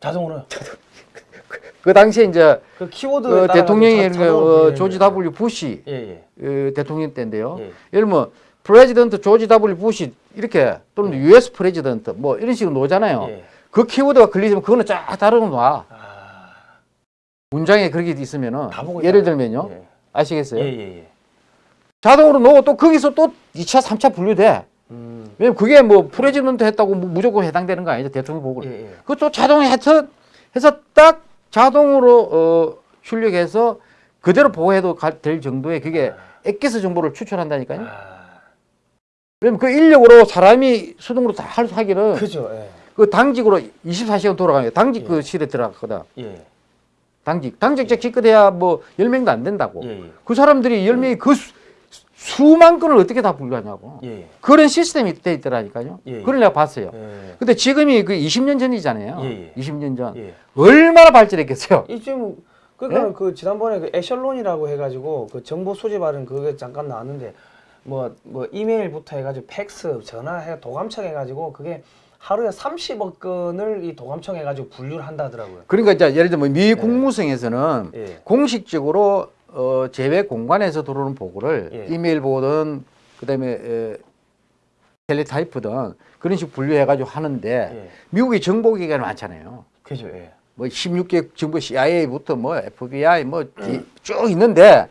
자동으로 그 당시에 이제 그 키워드 그 대통령이 그, 어, 조지 W 부시 예, 예. 어, 대통령 때인데요. 예. 예를 뭐 President George W Bush 이렇게 또는 US President 뭐 이런 식으로 놓잖아요. 예. 그 키워드가 걸리면 그거는 쫙 다르게 놔. 아. 문장에 그렇게 있으면은 보고 예를. 들면요. 예. 아시겠어요? 예, 예, 예. 자동으로 놓고 또 거기서 또 2차, 3차 분류돼. 음. 왜냐면 그게 뭐 President 했다고 무- 무조건 해당되는 거 아니죠. 대통령 보고. 예, 예. 그것도 자동에 해서, 해서 딱 자동으로 어, 출력해서 그대로 보호해도 가- 될 정도의 그게 엑기스 정보를 추출한다니까요. 아. 왜냐면 그 인력으로 사람이 수동으로 다 할- 하기는 그죠. 예. 그 당직으로 24시간 돌아가요. 당직 예. 그 실에 들어갔거든. 예. 당직. 당직자 기껏해야 뭐 10명도 안 된다고. 예, 예. 그 사람들이 10명이 그 수, 수만 건을 어떻게 다 분류하냐고. 예, 예. 그런 시스템이 돼 있더라니까요. 예, 예. 그걸 내가 봤어요. 예. 근데 지금이 그 20년 전이잖아요. 예, 예. 20년 전. 예. 얼마나 발전했겠어요. 이쯤 그러니까 예? 그 지난번에 그 에셜론이라고 해가지고 그 정보 수집하는 그게 잠깐 나왔는데 뭐 뭐 이메일부터 해가지고 팩스 전화 해 도감청 해가지고 그게 하루에 30억 건을 이 도감청 해가지고 분류를 한다더라고요. 그러니까 이제 예를 들면 미 국무성에서는 예. 공식적으로 어, 제외 공간에서 들어오는 보고를 예. 이메일 보든 그다음에 에, 텔레타이프든 그런 식 분류해가지고 하는데 예. 미국이 정보기관이 많잖아요. 그죠. 예. 뭐 16개 정부 CIA부터 뭐 FBI 뭐 음. 쭉 있는데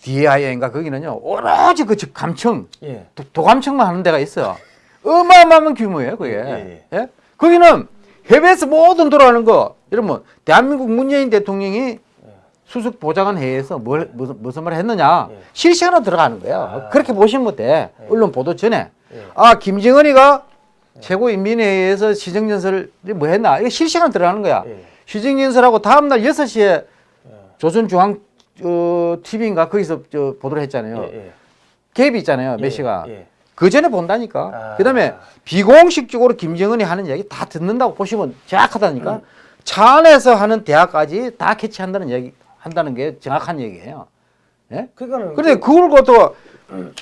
DIA인가 거기는요 오로지 그즉 감청 예. 도, 도감청만 하는 데가 있어요. 어마어마한 규모예요 그게. 예, 예? 거기는 해외에서 모든 들어가는 거 여러분 대한민국 문재인 대통령이 수석 보좌관 회의에서 뭘 무슨 무슨 말을 했느냐 예. 실시간으로 들어가는 거예요. 아. 그렇게 보시면 돼. 언론 보도 전에 예. 아 김정은이가 최고인민회의에서 시정연설을 뭐 했나 이게 실시간 들어가는 거야. 예. 시정연설하고 다음날 6시에 예. 조선중앙 어, TV인가 거기서 저 보도를 했잖아요. 예. 예. 갭이 있잖아요. 몇 예. 시간. 예. 그 전에 본다니까. 아. 그다음에 비공식적으로 김정은이 하는 얘기 다 듣는다고 보시면 정확하다니까. 음. 차 안에서 하는 대화까지 다 캐치한다는 얘기 한다는 게 정확한 얘기예요. 예? 그러니까는 근데 그걸 갖다가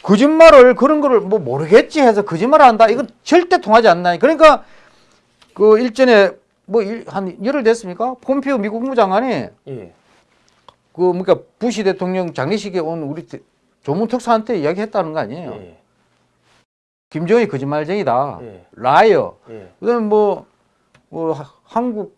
거짓말을 그런 거를 뭐 모르겠지 해서 거짓말을 한다. 이건 절대 통하지 않나요? 그러니까 그 일전에 뭐한 열흘 됐습니까? 폼페이오 미국 국무장관이 예. 그 그러니까 부시 대통령 장례식에 온 우리 대- 조문 특사한테 이야기했다는 거 아니에요? 예. 김정은이 거짓말쟁이다. 예. liar. 예. 그다음에 뭐, 뭐 하- 한국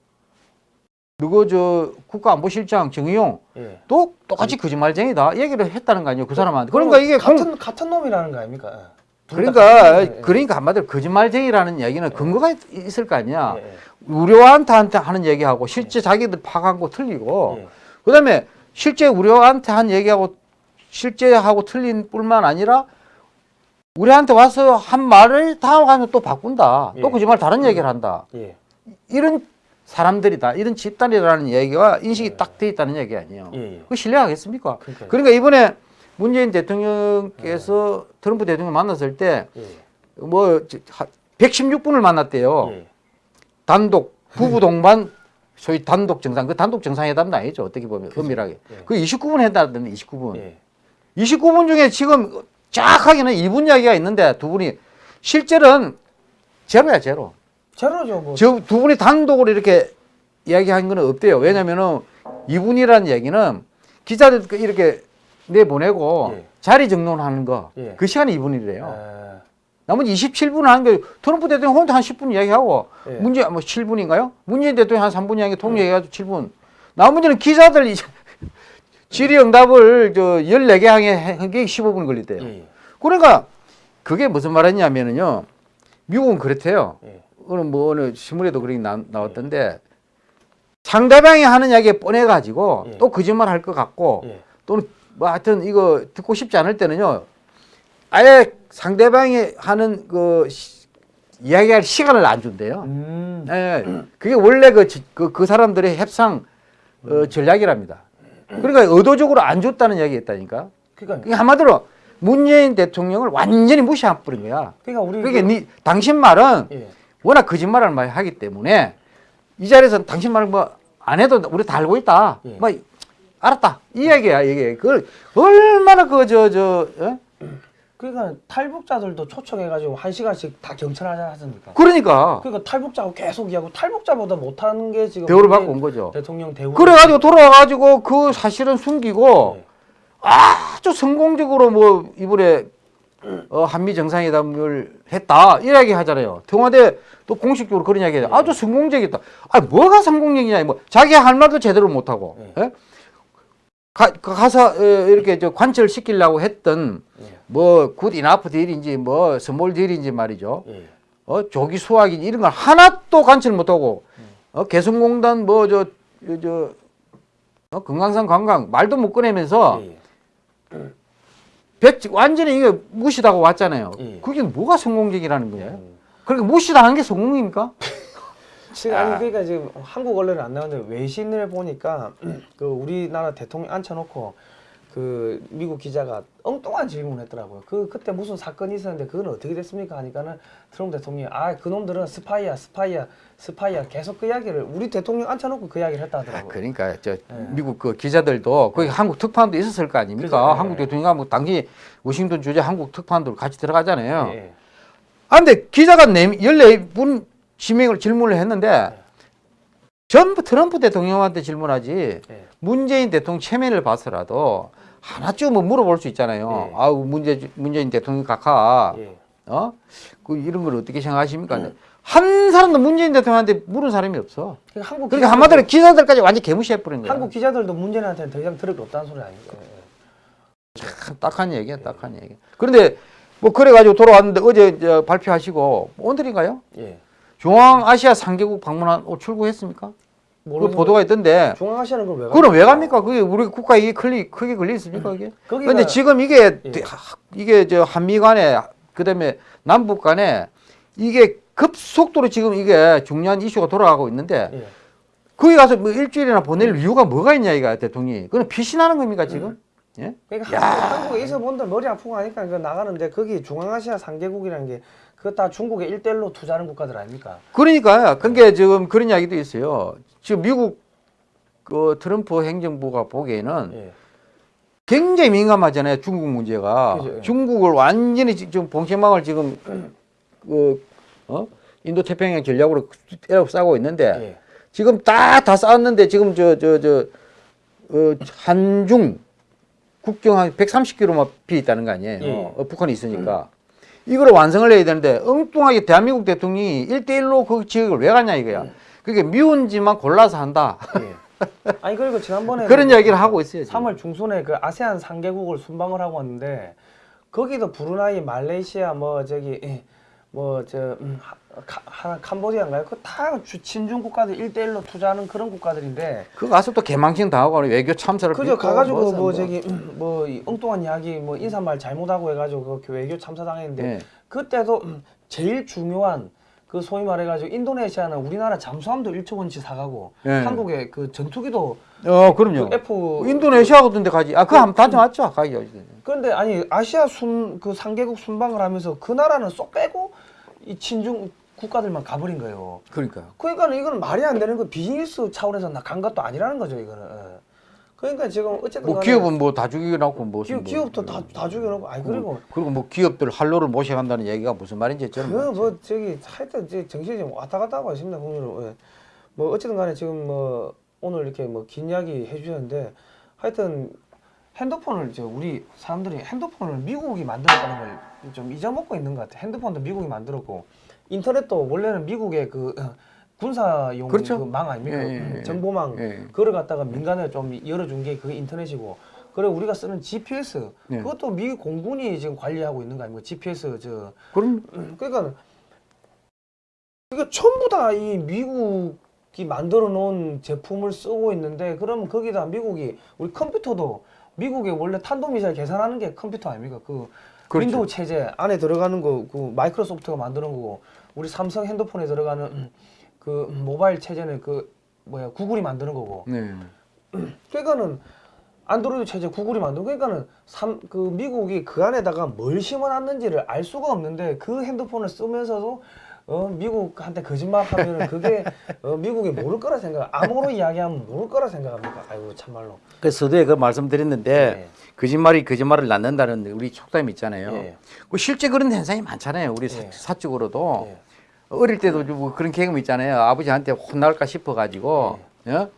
누구 저 국가안보실장 정의용 예. 또 똑같이 거짓말쟁이다 얘기를 했다는 거 아니에요 그 사람한테. 그러니까 이게 공- 같은 같은 놈이라는 거 아닙니까? 예. 그러니까. 예. 그러니까 한마디로 거짓말쟁이라는 얘기는 근거가 있- 있을 거 아니야. 예. 예. 우려한테 하는 얘기하고 실제 자기들 파악한 거 틀리고 예. 그다음에 실제 우려한테 한 얘기하고 실제하고 틀린 뿐만 아니라 우리한테 와서 한 말을 다음 가면 또 바꾼다. 또 예. 거짓말 다른 얘기를 한다. 예. 이런 사람들이다. 이런 집단이라는 얘기가 인식이 딱 돼 있다는 얘기 아니에요. 예. 예. 그 신뢰하겠습니까? 그러니까요. 그러니까 이번에 문재인 대통령께서 트럼프 대통령 만났을 때 예. 뭐 116분을 만났대요. 예. 단독 부부 동반 소위 단독 정상 그 단독 정상회담도 아니죠 어떻게 보면 엄밀하게 예. 그 29분 했다던데 29분 예. 29분 중에 지금 정확하게는 2분 이야기가 있는데 두 분이 실제는 제로야 제로. 제로죠 뭐. 저두 분이 단독으로 이렇게 이야기한 건 없대요. 왜냐면은 이분이라는 얘기는 기자들 이렇게 내보내고 예. 자리 정론하는 거그 예. 시간이 2분이래요. 에, 나머지 27분 하는 게 트럼프 대통령 혼자 한 10분 이야기하고 예. 문재 뭐 7분인가요? 문재인 대통령 한 3분 이야기 통역해가지고 7분. 나머지는 기자들 이제 질의응답을 저 14개 항에 한게 15분 걸리대요. 예, 그러니까 그게 무슨 말이냐면은요. 미국은 그렇대요. 예. 오늘 뭐 어느 신문에도 그렇게 나, 나왔던데 상대방이 하는 이야기에 뻔해 가지고 예. 또 거짓말 할 것 같고 예. 또는 뭐 하여튼 이거 듣고 싶지 않을 때는요. 아예 상대방이 하는 그 시- 이야기할 시간을 안 준대요. 음. 예. 그게 원래 그, 지- 그, 그 사람들의 협상 어, 전략이랍니다. 그러니까 의도적으로 안 줬다는 이야기 했다니까. 그러니까 한마디로 문재인 대통령을 완전히 무시해버린 거야. 그러니까 우리 그러니까 그- 니, 당신 말은 예. 워낙 거짓말을 많이 하기 때문에 이 자리에서 당신 말뭐안 해도 우리 다 알고 있다. 예. 뭐 알았다. 이 얘기야 이게. 그걸 얼마나 그 저저 그러니까 탈북자들도 초청해가지고 한 시간씩 다 경찰 하지 않습니까? 그러니까 그러니까 탈북자하고 계속 이야기하고 탈북자보다 못하는 게 지금 대우를 받고 온 거죠. 대통령 대우. 그래가지고 돌아와가지고 그 사실은 숨기고 예. 아주 성공적으로 뭐 이번에 어, 한미 정상회담을 했다 이야기 하잖아요. 청와대 또 공식적으로 그런 이야기 해요. 아주 성공적이다. 아 뭐가 성공적이냐 뭐 자기 할 말도 제대로 못하고 예. 예? 가, 가- 가서 어, 이렇게 저 관철 시키려고 했던 예. 뭐 good enough deal인지 뭐 small deal인지 말이죠. 예. 어 조기 수확인지 이런 걸 하나도 관철 못하고 어 개성공단 뭐저저 저, 어, 금강산 관광 말도 못 꺼내면서 예. 백 완전히 이게 무시당하고 왔잖아요. 예. 그게 뭐가 성공적이라는 거예요? 음. 그러니까 무시당한 게 성공입니까? 지금 아. 아니 그러니까 지금 한국 언론에 안 나오는데 외신을 보니까 그 우리나라 대통령 앉혀놓고 그 미국 기자가 엉뚱한 질문을 했더라고요. 그 그때 무슨 사건이 있었는데 그건 어떻게 됐습니까? 하니까는 트럼프 대통령이 아 그놈들은 스파이야 스파이야 스파이야 계속 그 이야기를 우리 대통령 앉혀놓고 그 이야기를 했다 아, 하더라고요. 그러니까 저 미국 그 기자들도 거기 한국 특파원도 있었을 거 아닙니까? 그죠, 예. 한국 대통령이 뭐 당시 워싱턴 주재 한국 특파원들 같이 들어가잖아요. 예. 아 근데 기자가 네 14분 지명을 질문을 했는데 전부 트럼프 대통령한테 질문하지 예. 문재인 대통령 체면을 봐서라도 하나쯤은 뭐 물어볼 수 있잖아요. 예. 아우 문재 문재인 대통령 각하 예. 어? 그 이런 걸 어떻게 생각하십니까? 한 사람도 문재인 대통령한테 물은 사람이 없어. 그러니까 한국 그러니까 한마디로 기자들까지 완전 개무시해 버린 거야. 한국 기자들도 문재인한테는 더 이상 들을 게 없다는 소리 아닙니까? 예. 참 딱한 얘기야, 딱한 얘기. 그런데 뭐 그래가지고 돌아왔는데 어제 저 발표하시고 오늘인가요? 예. 중앙아시아 3개국 방문한 어, 출국했습니까? 그 모르는 보도가 있던데. 중앙아시아는 그걸 왜 그럼 왜 갑니까? 그게 우리 국가 이게 클리, 크게 걸려 있습니까? 그게? 거기가- 근데 지금 이게 예. 이게 저 한미 간에 그다음에 남북 간에 이게 급속도로 지금 이게 중요한 이슈가 돌아가고 있는데 예. 거기 가서 뭐 일주일이나 보낼 이유가 뭐가 있냐 이가 대통령이. 그건 피신하는 겁니까 지금? 예? 그러니까 한국, 한국에 있어 본들 머리 아프고 하니까 그 나가는데 거기 중앙아시아 3개국이라는 게 그거 다 중국의 일대일로 투자하는 국가들 아닙니까? 그러니까 그게 지금 그런 이야기도 있어요. 지금 미국 그 트럼프 행정부가 보기에는 예. 굉장히 민감하잖아요. 중국 문제가. 그죠, 예. 중국을 완전히 지- 지금 봉쇄망을 지금 그 어? 인도 태평양 전략으로 때려 싸고 있는데 예. 지금 다다 쌓았는데 지금 저 저 저 어, 한중 국경 한 130km만 비 있다는 거 아니에요. 예. 어, 북한이 있으니까. 이거를 완성을 해야 되는데 엉뚱하게 대한민국 대통령이 일대일로그 지역을 왜 가냐 이거야. 그게 미운 짓만 골라서 한다. 예. 아니 그리고 지난번에 그런 이야기를 하고 있어요. 지금. 3월 중순에 그 아세안 3개국을 순방을 하고 왔는데 거기도 브루나이, 말레이시아 뭐 저기 뭐저 음, 하- 하나 캄보디아인가요? 그다 친중 국가들 일대일로 투자하는 그런 국가들인데 그 가서 또 개망신 당하고 외교 참사를 그죠 가가지고 뭐서 뭐 뭐. 저기 음, 뭐이 엉뚱한 이야기 뭐 인사말 잘못하고 해가지고 그 외교 참사 당했는데 예. 그때도 음, 제일 중요한 그 소위 말해가지고 인도네시아는 우리나라 잠수함도 1조 원치 사가고 예. 한국의 그 전투기도 어, 그럼요. 그 F 인도네시아 같은 데 가지. 아, 그거 한번 다녀왔죠. 가기 어디 그런데 아니 아시아 순 그 3개국 순방을 하면서 그 나라는 쏙 빼고 이 친중 국가들만 가버린 거예요. 그러니까. 그러니까 이거는 말이 안 되는 거 비즈니스 차원에서 나간 것도 아니라는 거죠 이거는. 예. 그러니까 지금 어쨌든 뭐 기업은 뭐 다 죽여놓고 뭐 기업, 기업도 다, 다 죽여놓고 아니 그리고 그리고 뭐 기업들 할로를 모셔간다는 얘기가 무슨 말인지 저는 그 모르겠어요. 뭐 저기 하여튼 이제 정신이 좀 왔다 갔다 하고 있습니다 보면은 예. 뭐 어쨌든 간에 지금 뭐 오늘 이렇게 뭐 긴 이야기 해주셨는데 하여튼 핸드폰을 이제 우리 사람들이 핸드폰을 미국이 만들었다는 걸 좀 잊어먹고 있는 것 같아 핸드폰도 미국이 만들었고 인터넷도 원래는 미국의 그 어, 군사용 그렇죠. 그망 아닙니까 예, 예, 예. 정보망 예. 그걸 갖다가 민간에 좀 열어준 게 그게 인터넷이고 그리고 우리가 쓰는 GPS 예. 그것도 미국 공군이 지금 관리하고 있는 거 아닙니까 GPS 저 그럼 그러니까 이게 전부 다 이 미국이 만들어 놓은 제품을 쓰고 있는데 그러면 거기다 미국이 우리 컴퓨터도 미국의 원래 탄도미사일 계산하는 게 컴퓨터 아닙니까? 그 그렇죠. 윈도우 체제 안에 들어가는 거 그 마이크로소프트가 만드는 거고 우리 삼성 핸드폰에 들어가는 음, 그 모바일 체제는 그 뭐야 구글이 만드는 거고 네. 그러니까는 안드로이드 체제 구글이 만들고 그러니까는 삼, 그 미국이 그 안에다가 뭘 심어놨는지를 알 수가 없는데 그 핸드폰을 쓰면서도 어 미국한테 거짓말하면은 그게 어 미국이 모를 거라 생각 암호로 이야기하면 모를 거라 생각합니까? 아이고 참말로. 그 서두에 그 말씀드렸는데 예. 거짓말이 거짓말을 낳는다는 우리 속담 있잖아요. 예. 그 실제 그런 현상이 많잖아요. 우리 예. 사, 쪽으로도 예. 어릴 때도 뭐 그런 경험 있잖아요. 아버지한테 혼날까 싶어 가지고 예?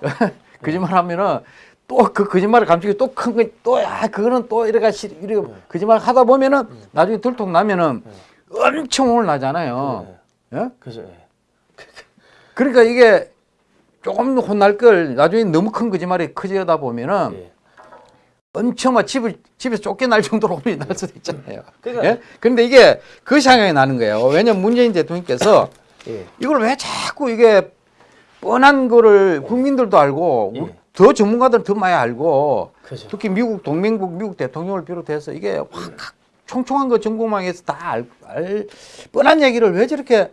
거짓말 하면은 또 그 거짓말을 감추기 또 큰 거 또 야 그거는 또 이래가 시 이래 거짓말 하다 보면은 나중에 들통 나면은 엄청 혼을 나잖아요. 예? 그죠. 예. 그러니까 이게 조금 혼날 걸 나중에 너무 큰 거짓말이 커지다 보면은 예. 엄청 막 집을 집에서 쫓겨날 정도로 혼이 날 수도 있잖아요. 그러니까- 예? 그런데 이게 그 상황이 나는 거예요. 왜냐면 문재인 대통령께서 예. 이걸 왜 자꾸 이게 뻔한 거를 국민들도 알고 예. 더 전문가들은 더 많이 알고 그죠. 특히 미국 동맹국 미국 대통령을 비롯해서 이게 확 총총한 거 전공망에서 다 알, 알 뻔한 얘기를 왜 저렇게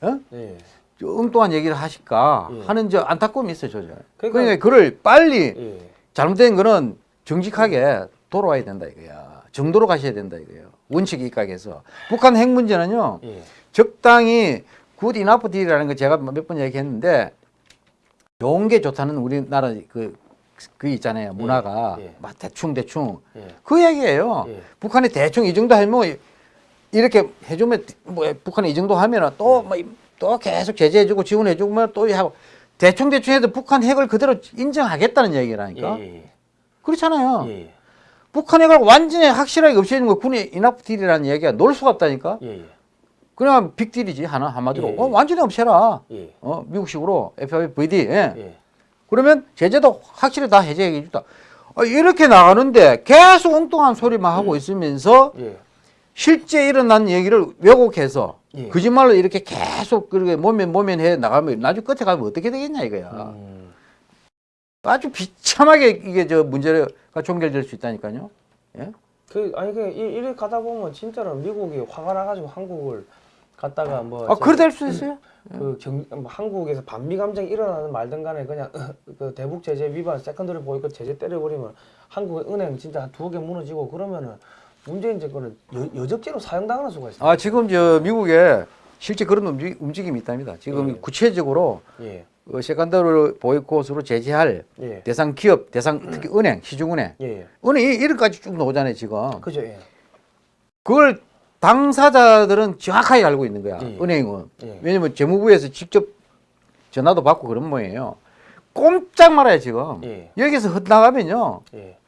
어? 예. 저 엉뚱한 얘기를 하실까 예. 하는 저 안타까움이 있어요, 저. 그러니까- 그러니까 그를 빨리 예. 잘못된 거는 정직하게 돌아와야 된다 이거야. 정도로 가셔야 된다 이거예요. 원칙 입각해서. 북한 핵 문제는요. 예. 적당히 good enough deal이라는 거 제가 몇 번 얘기했는데 좋은 게 좋다는 우리나라 그, 그 있잖아요. 문화가 예. 막 대충 대충 예. 그 얘기예요. 예. 북한이 대충 이 정도 하면 이렇게 해주면 뭐 북한이 이 정도 하면은 또뭐또 계속 제재해주고 지원해주고 뭐또 하고 대충 대충 해도 북한 핵을 그대로 인정하겠다는 얘기라니까. 예. 예. 그렇잖아요. 예. 북한 핵을 완전히 확실하게 없애는 거 good enough deal이라는 얘기가 나올 수가 없다니까. 예. 예. 그냥 빅딜이지 하나 한마디로 예, 예. 어, 완전히 없애라. 예. 어, 미국식으로 FFVD. 예. 예. 그러면 제재도 확실히 다 해제해 주다. 어, 이렇게 나가는데 계속 엉뚱한 소리만 하고 있으면서 예. 실제 일어난 얘기를 왜곡해서 예. 거짓말로 이렇게 계속 그렇게 모면 모면 해 나가면 나중에 끝에 가면 어떻게 되겠냐 이거야. 음. 아주 비참하게 이게 저 문제가 종결될 수 있다니까요. 예? 그 아니 그 이- 이래 가다 보면 진짜로 미국이 화가 나가지고 한국을 갖다가 뭐 아, 그래 될수 있어요. 그 경, 뭐 한국에서 반미 감정이 일어나는 말든 간에 그냥 그 대북 제재 위반 secondary 보이콧 제재 때려버리면 한국 은행 진짜 한 두어 개 무너지고 그러면은 문재인 정권은 여, 여적죄로 사형당할 수가 있어요. 아 지금 저 미국에 실제 그런 움직, 움직임이 있답니다. 지금 예. 구체적으로 예, 어, 세컨더를 보이콧으로 제재할 예, 대상 기업, 대상 특히 은행, 시중은행, 예, 은행이 이름까지 쭉 나오잖아요 지금. 그죠, 예, 그걸 당사자들은 정확하게 알고 있는 거야. 예. 은행은. 예. 왜냐면 재무부에서 직접 전화도 받고 그런 모양이에요. 꼼짝 말아요 지금. 예. 여기서 흩나가면요 예,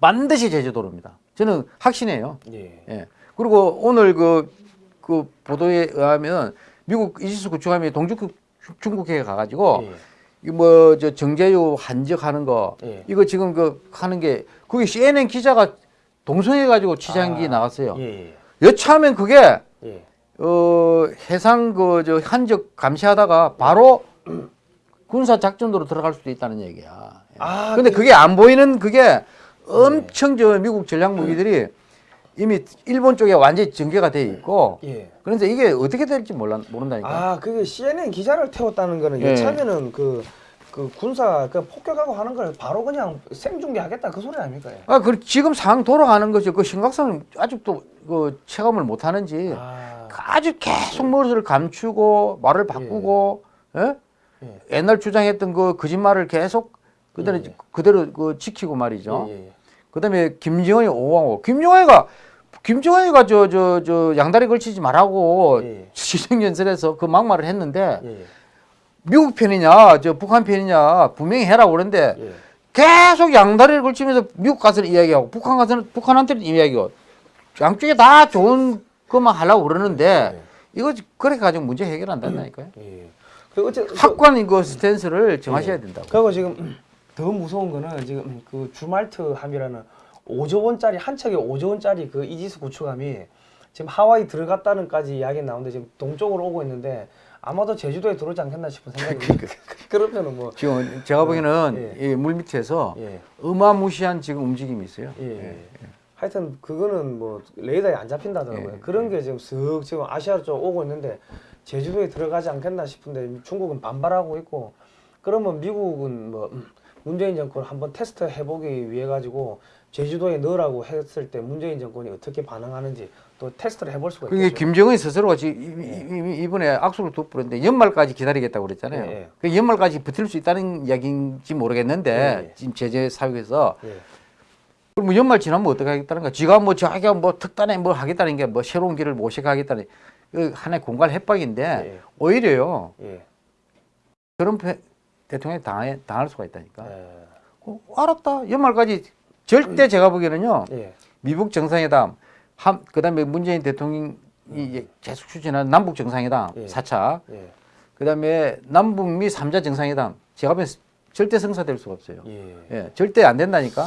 반드시 제재도로입니다. 저는 확신해요. 예, 예. 그리고 오늘 그, 그 보도에 의하면 미국 이지스 구축함이 동중 중국에 가가지고 예, 이뭐 저 정제유 한적하는 거 예. 이거 지금 그 하는 게 그게 CNN 기자가 동성해 가지고 취재한 게 아, 나갔어요. 예, 여차하면 그게 예, 어 해상 그 저 한적 감시하다가 바로 군사 작전으로 들어갈 수도 있다는 얘기야. 예. 아, 근데 그- 그게 안 보이는 그게 엄청 저 미국 전략 무기들이 이미 일본 쪽에 완전히 전개가 돼 있고 예. 그런데 이게 어떻게 될지 몰라 모른다니까. 아, 그게 CNN 기자를 태웠다는 거는 예. 여차면은 그, 그 군사 그 폭격하고 하는 걸 바로 그냥 생중계하겠다 그 소리 아닙니까? 예. 아, 그 지금 상황 돌아가는 거죠. 그 심각성을 아직도 그 체감을 못 하는지 아, 아주 계속 머리를 감추고 말을 바꾸고 예? 예. 옛날 주장했던 그 거짓말을 계속 그대로 예. 그대로 그 지키고 말이죠. 예, 예, 예. 그다음에 김정은이 오왕호. 김정은이가 김정은이가 저 저 저 양다리 걸치지 말라고 예. 시정연설에서 그 막말을 했는데 예, 예. 미국 편이냐 저 북한 편이냐 분명히 해라고 그러는데 예. 계속 양다리를 걸치면서 미국 가서는 이야기하고 북한 가서는 북한한테는 이야기하고 양쪽에 다 좋은 것만 하려고 그러는데 이거 그렇게 가지고 문제 해결 안 된다니까요. 예. 그 어째 그- 확고한 그 스탠스를 정하셔야 된다고. 그리고 지금 더 무서운 거는 지금 그 주말트 함이라는 5조 원짜리 한 척에 5조 원짜리 그 이지스 구축함이 지금 하와이 들어갔다는까지 이야기 나오는데 지금 동쪽으로 오고 있는데 아마도 제주도에 들어오지 않겠나 싶은 생각이 듭니다. 그러면은 뭐 지금 제가 보기에는 예. 이물 밑에서 예. 어마무시한 지금 움직임이 있어요. 예. 하여튼 그거는 뭐 레이더에 안 잡힌다더라고요. 예. 그런 게 지금 쓱 지금 아시아 쪽 오고 있는데 제주도에 들어가지 않겠나 싶은데 중국은 반발하고 있고 그러면 미국은 뭐 음, 문재인 정권 한번 테스트 해보기 위해 가지고 제주도에 넣으라고 했을 때 문재인 정권이 어떻게 반응하는지 또 테스트를 해볼 수가 그게 있겠죠. 김정은 스스로가 지금 이- 이- 이- 이번에 악수를 돋부렸는데 연말까지 기다리겠다고 그랬잖아요. 예, 예. 그 연말까지 버틸 수 있다는 이야기인지 모르겠는데 예, 예. 지금 제재 사육에서 예. 그럼 뭐 연말 지나면 어떻게 하겠다는 거야? 지가 뭐 자기가 뭐 특단에 뭐 하겠다는 게 뭐 새로운 길을 모색하겠다는 그 하나의 공갈 협박인데 예. 오히려요 예. 패- 대통령이 당해, 당할 수가 있다니까. 예. 어, 알았다. 연말까지 절대 제가 보기에는요 예. 미국 정상회담, 한 그다음에 문재인 대통령이 이제 계속 추진하는 남북 정상회담 예. 사 4차, 예. 그다음에 남북미 삼자 정상회담 제가 보기엔 절대 성사될 수가 없어요. 예. 예, 절대 안 된다니까.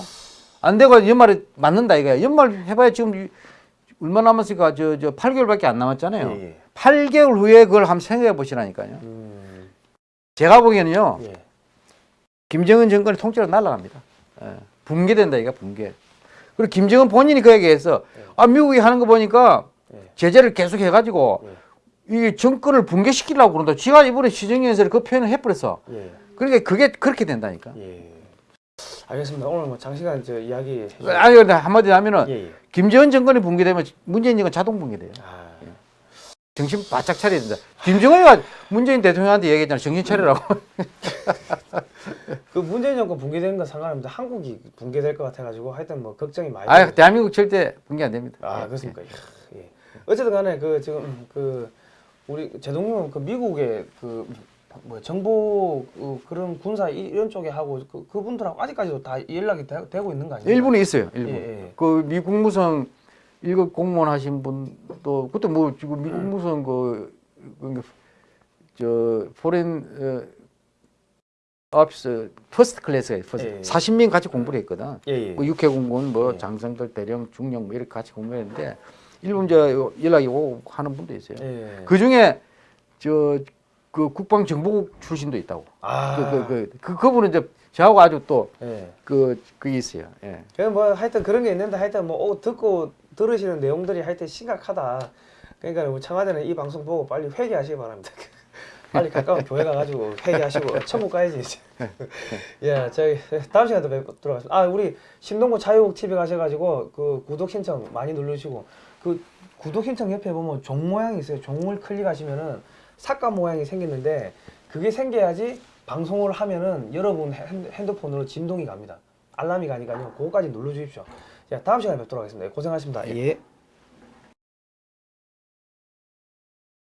안 되고 연말에 맞는다 이거야. 연말 해봐야 지금 이- 얼마 남았으니까 저 저 8개월밖에 안 남았잖아요. 예, 예. 8개월 후에 그걸 한번 생각해 보시라니까요. 음. 제가 보기에는요. 예. 김정은 정권이 통째로 날아갑니다. 예, 붕괴된다 이거 붕괴. 그리고 김정은 본인이 그 얘기해서 아 미국이 하는 거 보니까 예. 제재를 계속 해가지고 이 정권을 붕괴시키려고 그런다. 지가 이번에 시정연설에 그 표현을 해버렸어. 예. 그러니까 그게 그렇게 된다니까. 예. 알겠습니다. 오늘 뭐 장시간 저 이야기 아니 근데 한마디로 하면은 예, 예. 김정은 정권이 붕괴되면 문재인 정권 자동 붕괴돼요. 아. 정신 바짝 차려야 된다. 김정은이가 문재인 대통령한테 얘기했잖아. 정신 차리라고. 그 문재인 정권 붕괴되는 건 상관없는데 한국이 붕괴될 것 같아가지고 하여튼 뭐 걱정이 많이. 아. 대한민국 절대 붕괴 안 됩니다. 아 예, 그렇습니까? 예. 어쨌든 간에 그 지금 그 우리 제동님 그 미국의 그 뭐 정보 그 그런 군사 이- 이런 쪽에 하고 그 그분들하고 아직까지도 다 연락이 되, 되고 있는 거 아니에요? 일본에 있어요. 일본. 예, 예. 그 미국 국무성 일급 공무원 하신 분도 그때 뭐 지금 미 국무성 그, 그, 저 foreign 어, office first class가 first 예, 예. 40명 같이 공부를 했거든. 예, 예. 그 육해 공군 뭐 예. 장성들 대령 중령 뭐 이렇게 같이 공부했는데 일본 저 연락이 오고 하는 분도 있어요. 예. 그 중에 저 그 국방 정보국 출신도 있다고. 아. 그, 그, 그, 그, 그분은 이제 저하고 아주 또 예. 그, 그게 있어요. 예. 뭐 하여튼 그런 게 있는데 하여튼 뭐 어, 듣고 들으시는 내용들이 하여튼 심각하다. 그러니까 뭐 청와대는 이 방송 보고 빨리 회개하시기 바랍니다. 빨리 가까운 교회 가가지고 회개하시고 천국 가야지 이제. 예, 저희 다음 시간에 또 뵙도록 하겠습니다. 아 우리 신동구 자유국 TV 가셔가지고 그 구독 신청 많이 누르시고 그 구독 신청 옆에 보면 종 모양이 있어요. 종을 클릭하시면은 삭감 모양이 생기는데 그게 생겨야지 방송을 하면은 여러분 핸드- 핸드폰으로 진동이 갑니다. 알람이 가니까요. 그거까지 눌러주십시오. 자, 다음 시간에 뵙도록 하겠습니다. 고생하셨습니다. 예.